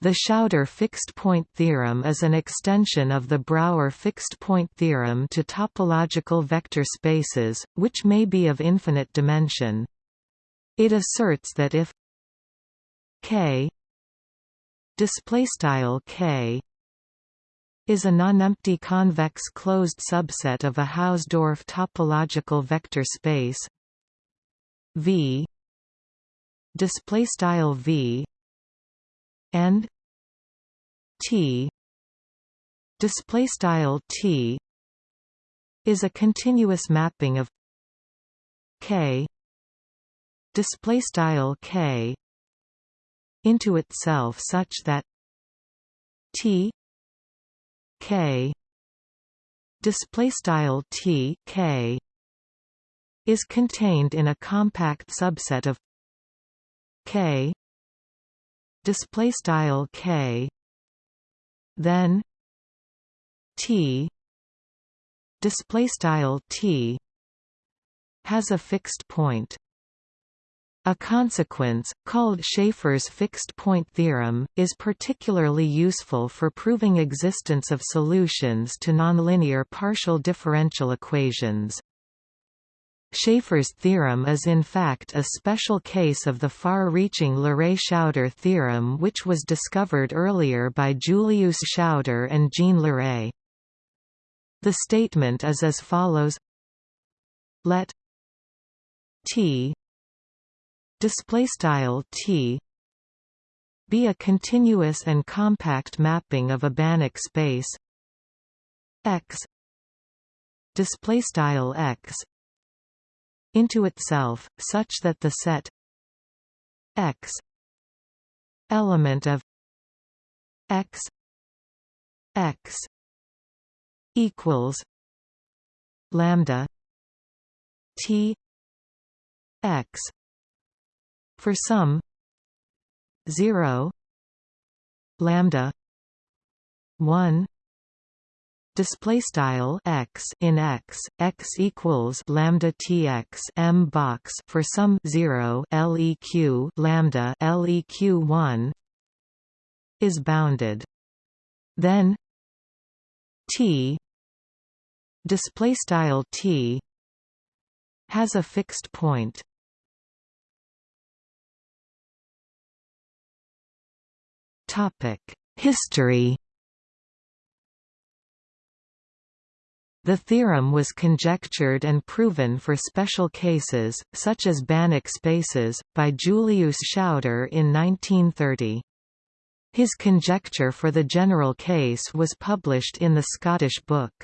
The Schauder fixed-point theorem is an extension of the Brouwer fixed-point theorem to topological vector spaces, which may be of infinite dimension. It asserts that if k displaystyle k is a nonempty convex closed subset of a Hausdorff topological vector space v display style v and t display style t is a continuous mapping of k display style k into itself such that t k display style t k is contained in a compact subset of k display style k then t display style t has a fixed point a consequence, called Schaefer's fixed-point theorem, is particularly useful for proving existence of solutions to nonlinear partial differential equations. Schaefer's theorem is in fact a special case of the far-reaching Leray-Schauder theorem which was discovered earlier by Julius Schauder and Jean Leray. The statement is as follows Let T T be a continuous and compact mapping of a Banach space X display style X into itself, such that the set X element of X X equals lambda T X for some 0 lambda 1 display style x in x x equals lambda tx m box for some 0 leq lambda leq 1 is bounded. Then t display style t has a fixed point. Topic history The theorem was conjectured and proven for special cases, such as Banach spaces, by Julius Schauder in 1930. His conjecture for the general case was published in the Scottish book.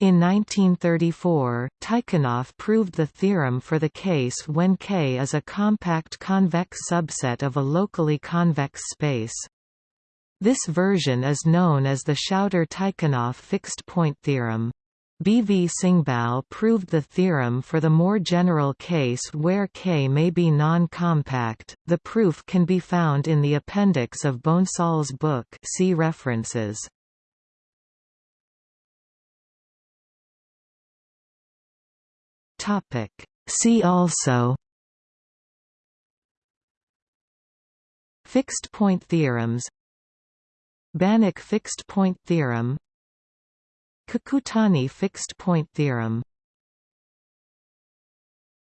In 1934, Tychonoff proved the theorem for the case when K is a compact convex subset of a locally convex space. This version is known as the Schauder-Tychonoff fixed-point theorem. B. V. Singbal proved the theorem for the more general case where K may be non-compact. The proof can be found in the appendix of Bonsall's book. See references. Topic. See also. Fixed point theorems. Banach fixed point theorem Kakutani fixed-point theorem